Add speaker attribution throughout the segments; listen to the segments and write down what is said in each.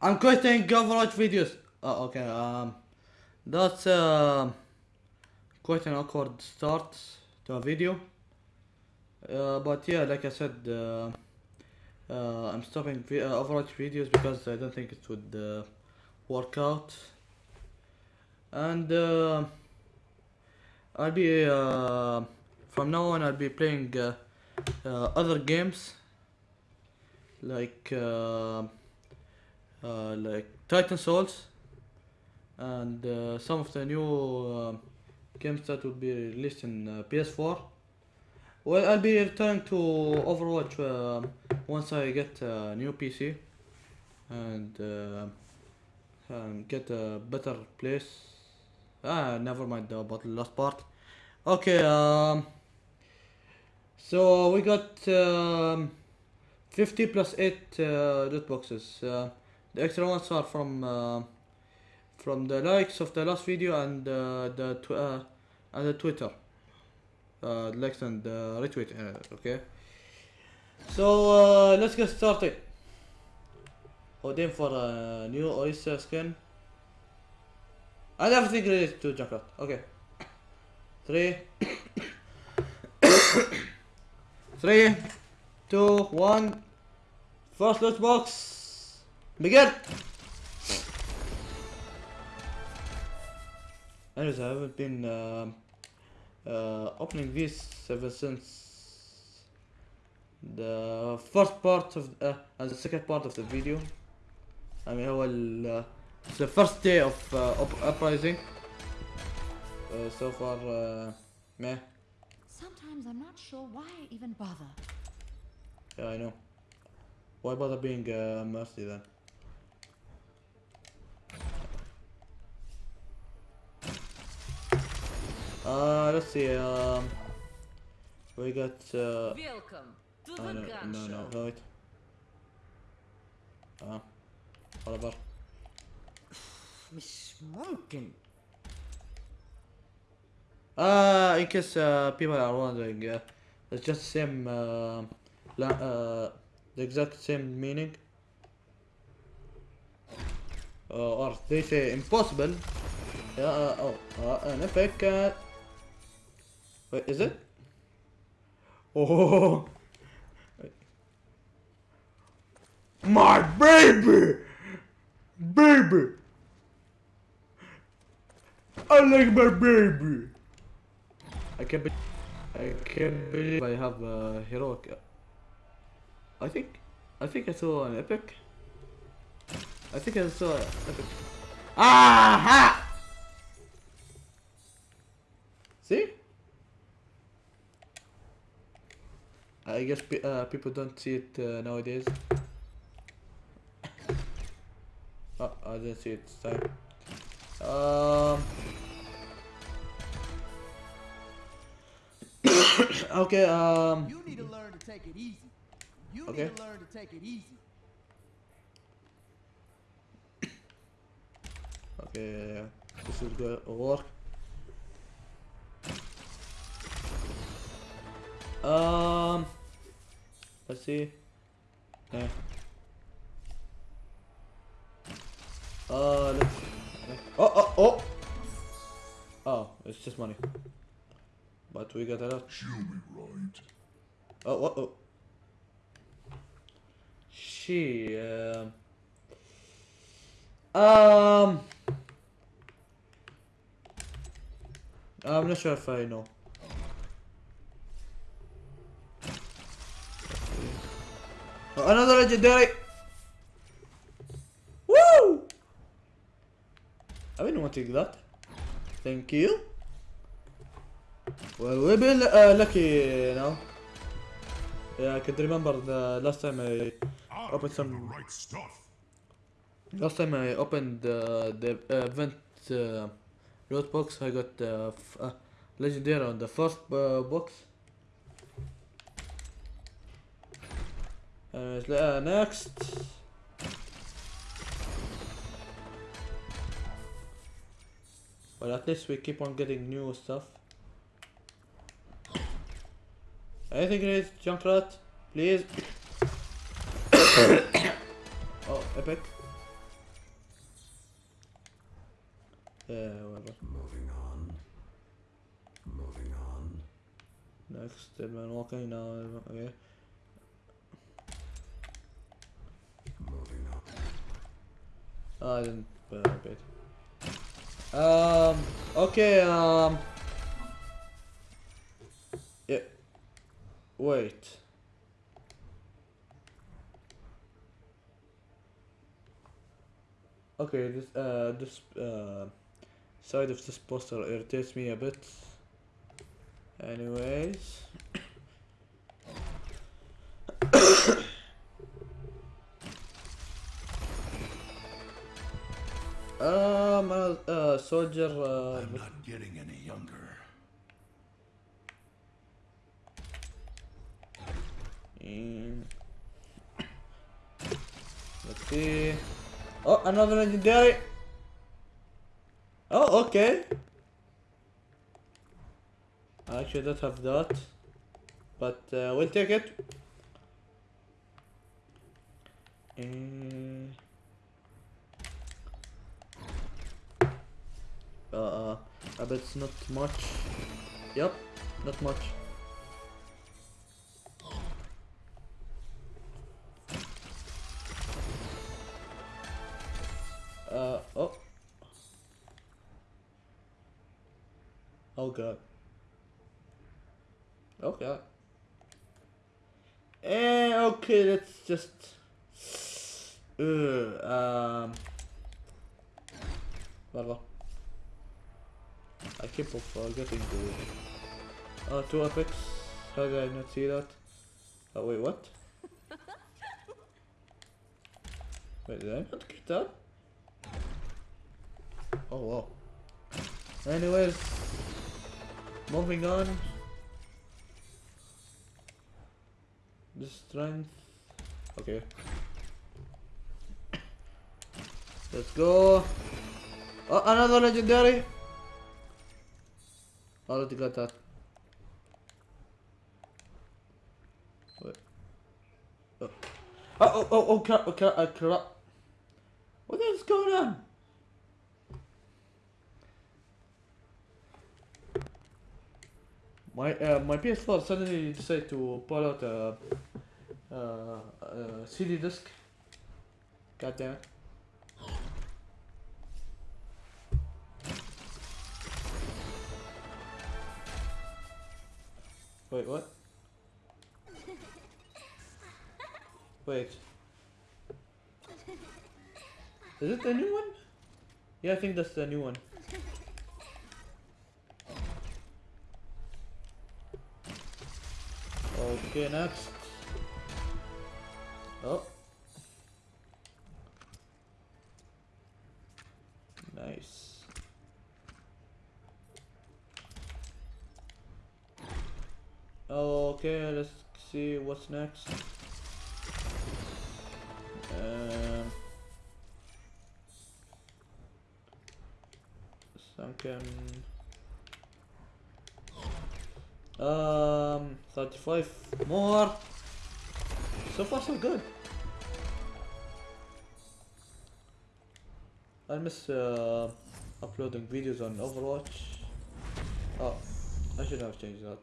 Speaker 1: I'm quitting Overwatch videos. Oh, okay. Um, that's uh, quite an awkward start to a video. Uh, but yeah, like I said, uh, uh, I'm stopping uh, Overwatch videos because I don't think it would uh, work out. And uh, I'll be from now on. I'll be playing other games like like Titan Souls and uh, some of the new uh, games that will be released in uh, PS4. Well, I'll be returning to Overwatch uh, once I get a new PC and uh, get a better place. Ah, never mind about the last part. Okay, um, so we got um, 50 plus 8 uh, loot boxes. Uh, the extra ones are from uh, from the likes of the last video and uh, the tw- uh, and the Twitter. Uh, likes and uh, retweet. Uh, okay. So uh, let's get started. Holding for a new oyster skin. And everything related to Junkrat. Okay. Three. Three, two, one. First loot box. Be good! Anyways, I haven't been uh, uh, opening this ever since the first part of uh, and the second part of the video. I mean, well, uh, the first day of uh, uprising. so far, meh.
Speaker 2: Sometimes I'm not sure why I even bother.
Speaker 1: Yeah, I know. Why bother being uh, mercy then? Uh, let's see. Um, we got. Uh,
Speaker 3: Welcome to
Speaker 1: oh,
Speaker 3: the
Speaker 1: no,
Speaker 3: gun
Speaker 1: no, no,
Speaker 3: show.
Speaker 1: wait. اه whatever.
Speaker 3: مش ممكن
Speaker 1: Uh, in case uh, people are wondering, uh, it's just the same, uh, la- uh, the exact same meaning. Uh, or they say impossible. Yeah, uh, oh, uh, an epic. Uh, wait, is it? Oh, Wait. my baby, baby. I like my baby. I can't be I can't believe I have a heroic. I think I think I saw an epic. I think I saw an epic. Ah, Aha! See? I guess uh, people don't see it uh, nowadays. Oh, I didn't see it this time. Um. okay, um.
Speaker 4: You need to learn to take it easy. You
Speaker 1: Okay.
Speaker 4: need to learn to take it easy.
Speaker 1: Okay, this is good work. Um, let's see. Uh, let's. Oh, oh, oh! Oh, it's just money. But we got a lot.
Speaker 5: She'll be right.
Speaker 1: Oh, what? Oh. She, um. Um. I'm not sure if I know. Another legendary! Woo! I've been wanting that. Thank you. Well, we've been uh, lucky now. Yeah, I could remember the last time I
Speaker 5: opened
Speaker 1: some-
Speaker 5: right stuff.
Speaker 1: last time I opened uh, the event uh, loot box. I got uh, uh, legendary on the first uh, box. Anyways, uh, next. But at least we keep on getting new stuff. Anything in it, Junkrat? Please. oh, epic. Uh, yeah, whatever.
Speaker 5: Moving on. Moving on.
Speaker 1: Next, man walking now. Okay. Oh, I didn't put uh, bait. Um. Okay. Um. Yeah. Wait. Okay. This uh this uh side of this poster irritates me a bit. Anyways. Um, uh, uh, soldier. Uh,
Speaker 5: I'm not getting any younger.
Speaker 1: Mm. Let's see. Oh, another legendary. Oh, okay. I actually don't have that, but uh, we'll take it. Eh. Uh, I bet it's not much. Yep, not much. Uh, oh. Oh god. Oh god. Eh, okay, let's just... Uh, um... Whatever. I keep on forgetting to... Oh, two epics. How did I not see that? Oh, wait, what? Wait, did I not get that? Oh, wow. Anyways, moving on. The strength. Okay. Let's go. Oh, another legendary. Already got that. Wait. Oh, oh, oh, oh, crap, oh, crap, oh, crap. What is going on? My uh, my PS4 suddenly decided to pull out a, a, a CD disc. God damn it. Wait, what? Wait. Is it the new one? Yeah, I think that's the new one. Okay, next. Oh. Nice. Okay, let's see what's next. Um, sunken. Um, 35 more. So far, so good. I miss uh, uploading videos on Overwatch. Oh, I should have changed that.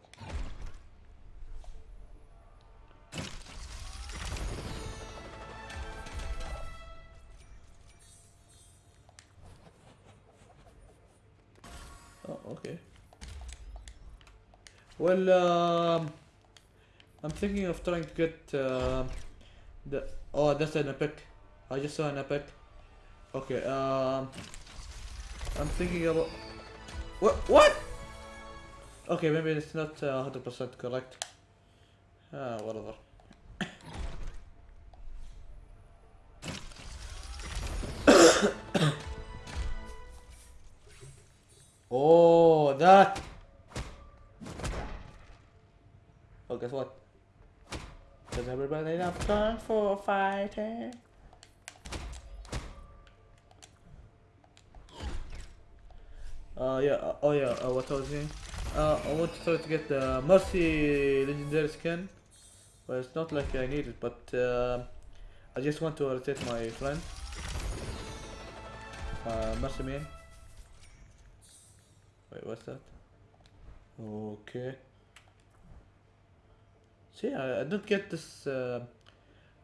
Speaker 1: Okay. Well, um, I'm thinking of trying to get uh, the. Oh, that's an epic. I just saw an epic. Okay. Um, I'm thinking about. What? What? Okay, maybe it's not uh, 100% correct. Ah, whatever. Have time for fighting? Uh, yeah, uh, oh yeah, uh, what I was saying. Uh, I want to try to get the Mercy legendary skin. Well, it's not like I need it, but uh, I just want to rotate my friend. Uh, Mercy main. Wait, what's that? Okay. See, I, I don't get this. Uh,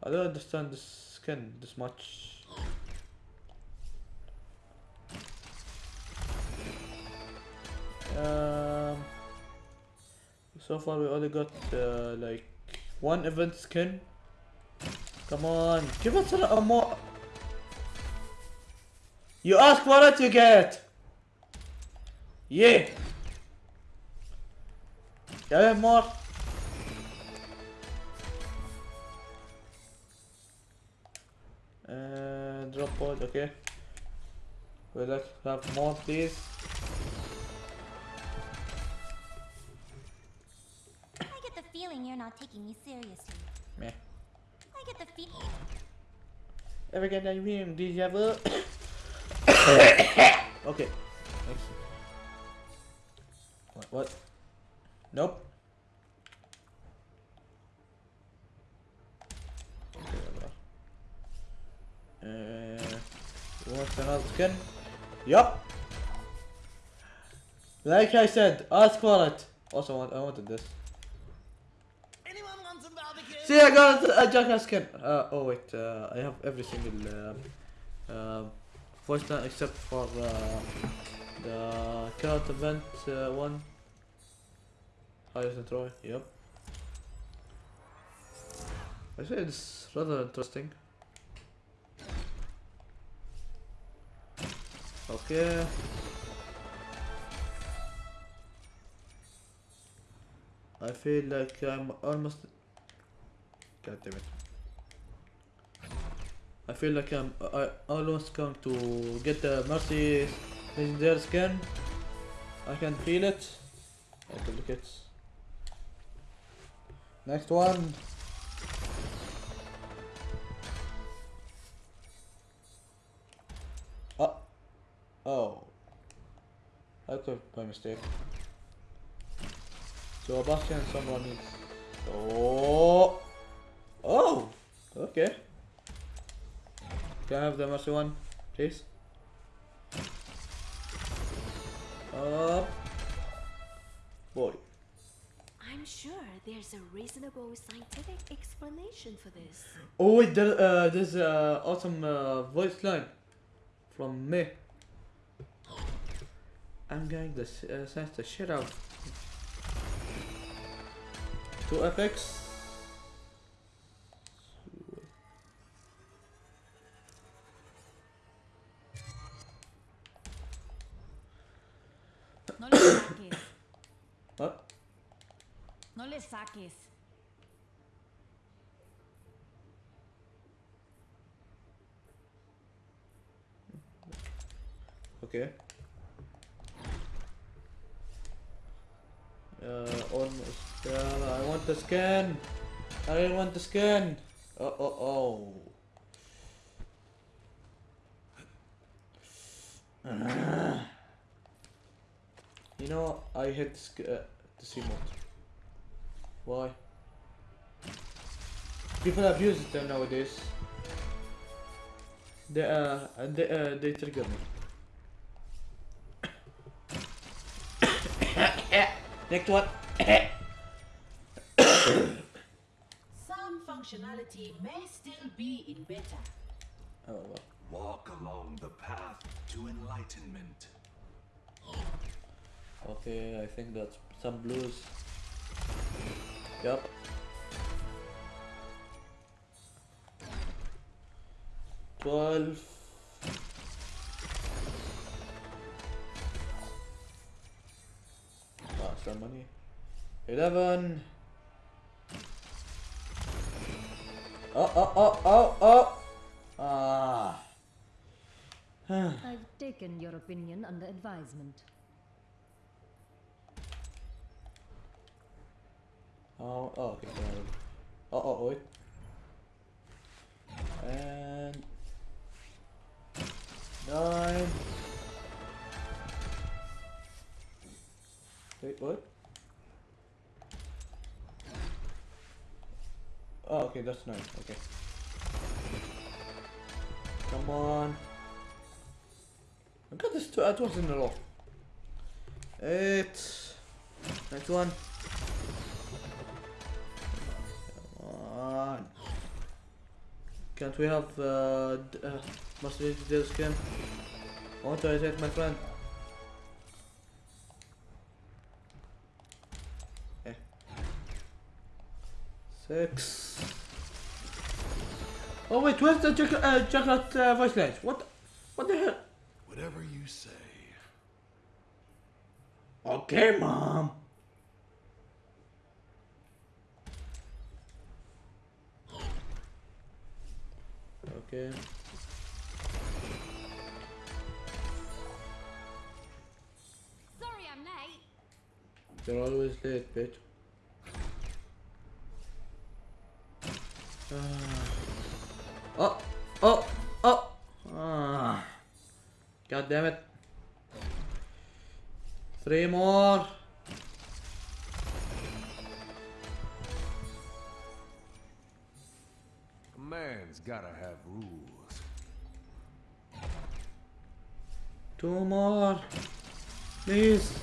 Speaker 1: I don't understand this skin this much. Um. So far, we only got uh, like one event skin. Come on, give us a, more. You ask for it, you get. Yeah. Yeah, more. And drop pod, okay. We like to have more, please.
Speaker 6: I get the feeling you're not taking me seriously.
Speaker 1: Meh.
Speaker 6: I get the feeling.
Speaker 1: Ever get that dream deja vu? okay. Next. Yup. Like I said, ask for it. Also, I want, I wanted this.
Speaker 3: Anyone want some barbecue?
Speaker 1: See, I got a jackass skin. Uh, oh wait, uh, I have every single uh, uh, voice line except for uh, the current event uh, one. Highest and Troy. Yep. I say it's rather interesting. Okay. I feel like I'm almost God damn it. I feel like I'm I almost going to get the Mercy legendary skin. I can feel it. I duplicates. Next one. Mistake. So Bastion someone is Oh Oh okay. Can I have the mercy one, please? Up. Boy.
Speaker 7: I'm sure there's a reasonable scientific explanation for this.
Speaker 1: Oh wait, there, uh, there's uh, awesome uh, voice line from me. I'm going to s- uh, sense the shit out. Two epics.
Speaker 2: No le saques.
Speaker 1: What?
Speaker 2: No le saques.
Speaker 1: Okay. Uh, almost. Uh, I want the scan. I didn't want the scan. Oh, oh, oh. You know, I hate sc- uh, the C mode. Why? People abuse it nowadays. They uh, they uh, they trigger me. Next one.
Speaker 8: Some functionality may still be in beta.
Speaker 1: Oh well.
Speaker 5: Walk along the path to enlightenment.
Speaker 1: Okay, I think that's some blues. Yep. Twelve. Some money. Eleven. Oh, oh, oh, oh, oh! Ah.
Speaker 9: I've taken your opinion under advisement.
Speaker 1: Oh, oh, okay. Oh, oh, wait. And nine. Wait, what? Oh, okay, that's nice. Okay. Come on. I got this two at once in a row. Eight. Next one. Come on. Can't we have uh, uh do this skin? I want to attack my friend. Six. Oh wait, where's the chocolate, uh, chocolate uh, voice lines? What? What the hell?
Speaker 5: Whatever you say.
Speaker 1: Okay, mom. Okay.
Speaker 7: Sorry I'm late.
Speaker 1: You're always late, bitch. Oh, oh, oh. Ah. God damn it. Three more.
Speaker 5: A man's gotta have rules.
Speaker 1: Two more. Please.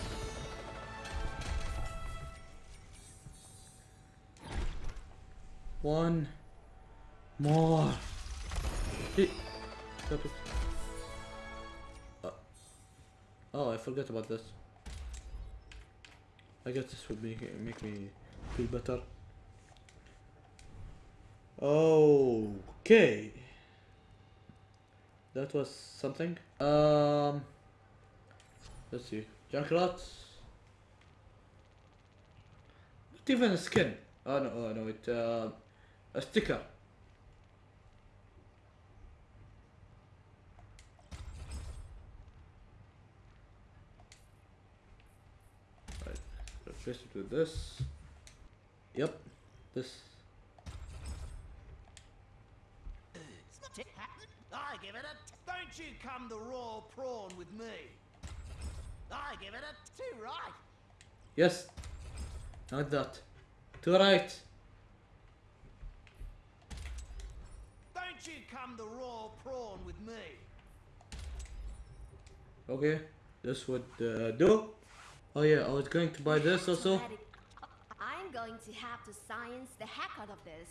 Speaker 1: One more. Please. Stop it. Uh, oh, I forgot about this. I guess this would make make me feel better. Okay. That was something. Um. Let's see. Junkrat. Not even a skin. Oh no, oh no, it uh, a sticker. Right, it with this. Yep, this.
Speaker 3: It's not it happened. I give it a. Don't you come the raw prawn with me. I give it a two right.
Speaker 1: Yes. Not that. To right.
Speaker 3: Don't you come the raw prawn with me.
Speaker 1: Okay. This would uh, do. Oh yeah, I was going to buy this also.
Speaker 7: I'm going to have to science the heck out of this.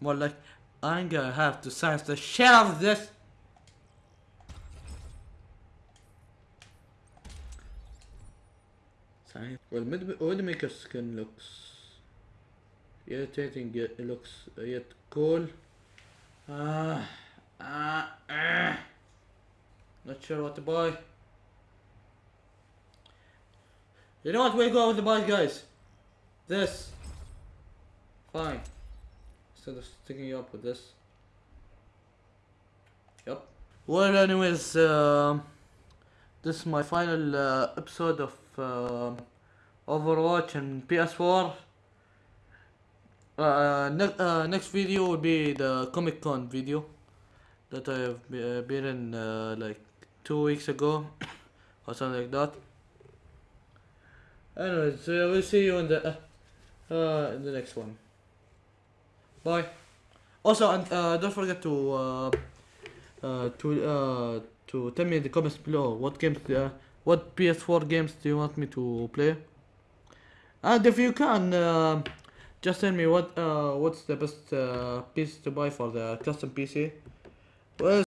Speaker 1: More like, I'm gonna have to science the shit out of this. Science. Well, Widowmaker skin looks irritating it looks uh, yet cool. Ah, ah, ah. Not sure what to buy. You know what? We'll go with the buy, guys. This. Fine. Instead of sticking you up with this. Yep. Well, anyways, um, this is my final uh, episode of um Overwatch and PS4. Uh, ne- uh, next video will be the Comic Con video that I have uh, been in uh, like two weeks ago or something like that. Anyways, uh, we'll see you in the uh, uh, in the next one. Bye. Also, and uh, don't forget to uh, uh, to uh, to tell me in the comments below what games, uh, what PS4 games do you want me to play, and if you can, uh, just tell me what uh, what's the best uh, piece to buy for the custom PC. Well,